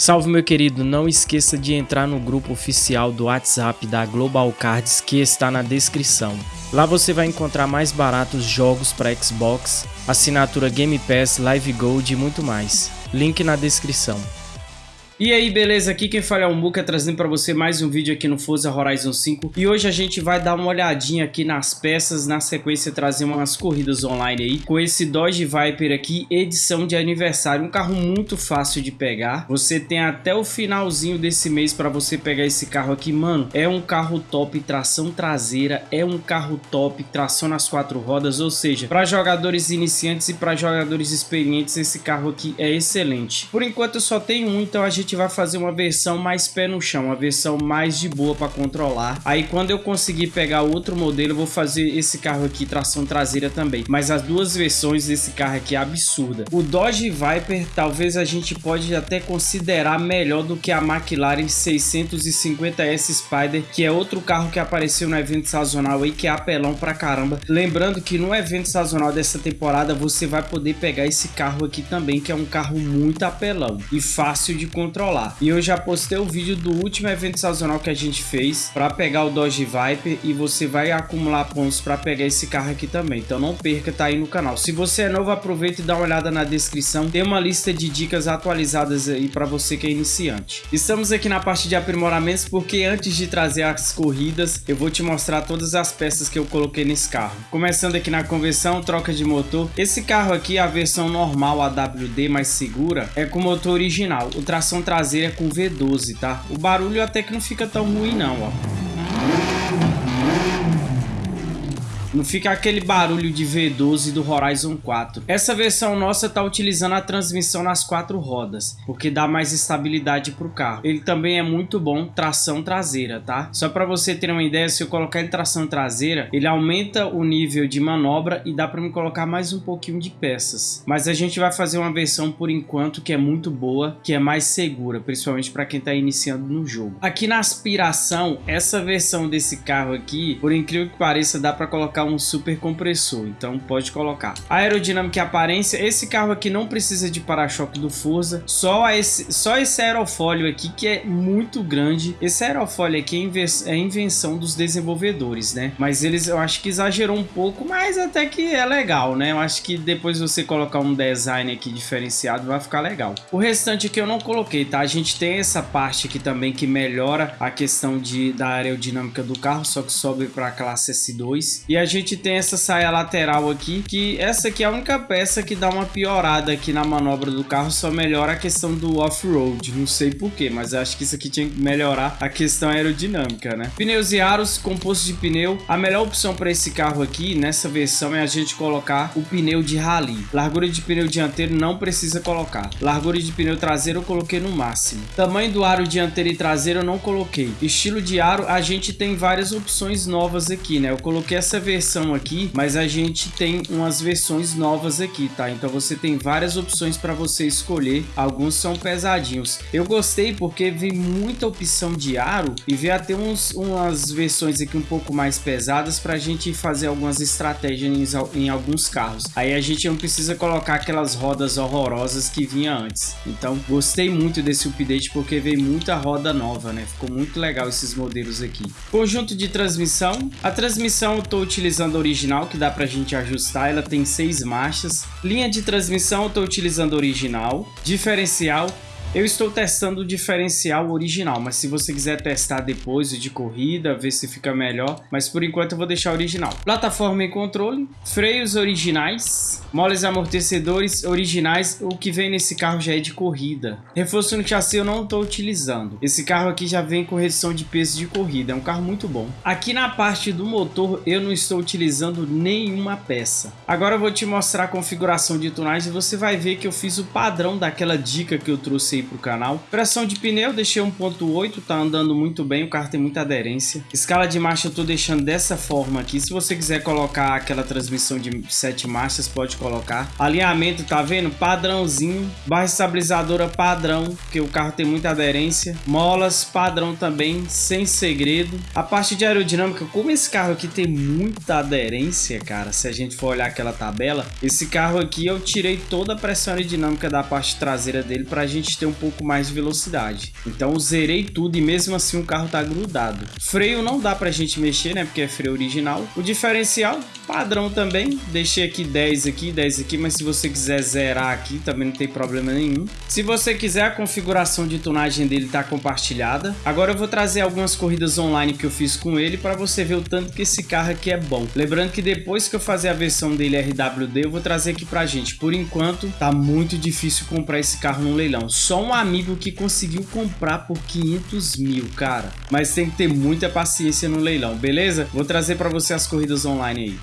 Salve meu querido, não esqueça de entrar no grupo oficial do WhatsApp da Global Cards que está na descrição. Lá você vai encontrar mais baratos jogos para Xbox, assinatura Game Pass, Live Gold e muito mais. Link na descrição. E aí, beleza? Aqui quem fala é o Muka, trazendo para você mais um vídeo aqui no Forza Horizon 5. E hoje a gente vai dar uma olhadinha aqui nas peças, na sequência trazer umas corridas online aí, com esse Dodge Viper aqui, edição de aniversário. Um carro muito fácil de pegar. Você tem até o finalzinho desse mês para você pegar esse carro aqui. Mano, é um carro top, tração traseira, é um carro top, tração nas quatro rodas, ou seja, para jogadores iniciantes e para jogadores experientes, esse carro aqui é excelente. Por enquanto eu só tenho um, então a gente gente vai fazer uma versão mais pé no chão, uma versão mais de boa para controlar. Aí quando eu conseguir pegar outro modelo, eu vou fazer esse carro aqui, tração traseira também. Mas as duas versões desse carro aqui é absurda. O Dodge Viper, talvez a gente pode até considerar melhor do que a McLaren 650S Spider, que é outro carro que apareceu no evento sazonal aí, que é apelão pra caramba. Lembrando que no evento sazonal dessa temporada, você vai poder pegar esse carro aqui também, que é um carro muito apelão e fácil de controlar controlar. E eu já postei o vídeo do último evento sazonal que a gente fez para pegar o Dodge Viper e você vai acumular pontos para pegar esse carro aqui também. Então não perca, tá aí no canal. Se você é novo, aproveita e dá uma olhada na descrição. Tem uma lista de dicas atualizadas aí para você que é iniciante. Estamos aqui na parte de aprimoramentos porque antes de trazer as corridas, eu vou te mostrar todas as peças que eu coloquei nesse carro. Começando aqui na conversão, troca de motor. Esse carro aqui, a versão normal AWD mais segura, é com motor original. O tração traseira com V12, tá? O barulho até que não fica tão ruim não, ó. Não fica aquele barulho de V12 do Horizon 4. Essa versão nossa está utilizando a transmissão nas quatro rodas, porque dá mais estabilidade para o carro. Ele também é muito bom tração traseira, tá? Só para você ter uma ideia, se eu colocar em tração traseira, ele aumenta o nível de manobra e dá para me colocar mais um pouquinho de peças. Mas a gente vai fazer uma versão por enquanto que é muito boa, que é mais segura, principalmente para quem está iniciando no jogo. Aqui na aspiração, essa versão desse carro aqui, por incrível que pareça, dá para colocar colocar um super compressor, então pode colocar. Aerodinâmica e aparência, esse carro aqui não precisa de para-choque do Forza, só esse, só esse aerofólio aqui que é muito grande. Esse aerofólio aqui é, é invenção dos desenvolvedores, né? Mas eles, eu acho que exagerou um pouco, mas até que é legal, né? Eu acho que depois você colocar um design aqui diferenciado vai ficar legal. O restante aqui eu não coloquei, tá? A gente tem essa parte aqui também que melhora a questão de, da aerodinâmica do carro, só que sobe para a classe S2. E a gente tem essa saia lateral aqui, que essa aqui é a única peça que dá uma piorada aqui na manobra do carro, só melhora a questão do off-road, não sei porquê, mas acho que isso aqui tinha que melhorar a questão aerodinâmica, né? Pneus e aros, composto de pneu, a melhor opção para esse carro aqui, nessa versão, é a gente colocar o pneu de rally. Largura de pneu dianteiro não precisa colocar. Largura de pneu traseiro eu coloquei no máximo. Tamanho do aro dianteiro e traseiro eu não coloquei. Estilo de aro, a gente tem várias opções novas aqui, né? Eu coloquei essa versão versão aqui, mas a gente tem umas versões novas aqui, tá? Então você tem várias opções para você escolher. Alguns são pesadinhos. Eu gostei porque vem muita opção de aro e vem até uns, umas versões aqui um pouco mais pesadas para a gente fazer algumas estratégias em, em alguns carros. Aí a gente não precisa colocar aquelas rodas horrorosas que vinha antes. Então gostei muito desse update porque veio muita roda nova, né? Ficou muito legal esses modelos aqui. Conjunto de transmissão. A transmissão eu tô utilizando utilizando a original, que dá pra gente ajustar, ela tem seis marchas. Linha de transmissão, eu tô utilizando original. Diferencial, eu estou testando o diferencial original, mas se você quiser testar depois de corrida, ver se fica melhor, mas por enquanto eu vou deixar original. Plataforma e controle, freios originais, moles amortecedores originais, o que vem nesse carro já é de corrida. Reforço no chassi eu não estou utilizando. Esse carro aqui já vem com redução de peso de corrida, é um carro muito bom. Aqui na parte do motor eu não estou utilizando nenhuma peça. Agora eu vou te mostrar a configuração de tunagem e você vai ver que eu fiz o padrão daquela dica que eu trouxe aí pro canal. Pressão de pneu, deixei 1.8, tá andando muito bem, o carro tem muita aderência. Escala de marcha eu tô deixando dessa forma aqui. Se você quiser colocar aquela transmissão de 7 marchas, pode colocar. Alinhamento, tá vendo? Padrãozinho. Barra estabilizadora padrão, porque o carro tem muita aderência. Molas padrão também, sem segredo. A parte de aerodinâmica, como esse carro aqui tem muita aderência, cara, se a gente for olhar aquela tabela, esse carro aqui eu tirei toda a pressão aerodinâmica da parte traseira dele pra gente ter um pouco mais de velocidade. Então zerei tudo e mesmo assim o carro tá grudado. Freio não dá pra gente mexer, né? Porque é freio original. O diferencial, padrão também. Deixei aqui 10 aqui, 10 aqui, mas se você quiser zerar aqui, também não tem problema nenhum. Se você quiser, a configuração de tunagem dele tá compartilhada. Agora eu vou trazer algumas corridas online que eu fiz com ele para você ver o tanto que esse carro aqui é bom. Lembrando que depois que eu fazer a versão dele RWD, eu vou trazer aqui pra gente. Por enquanto, tá muito difícil comprar esse carro no leilão. Um amigo que conseguiu comprar por 500 mil, cara. Mas tem que ter muita paciência no leilão, beleza? Vou trazer para você as corridas online aí.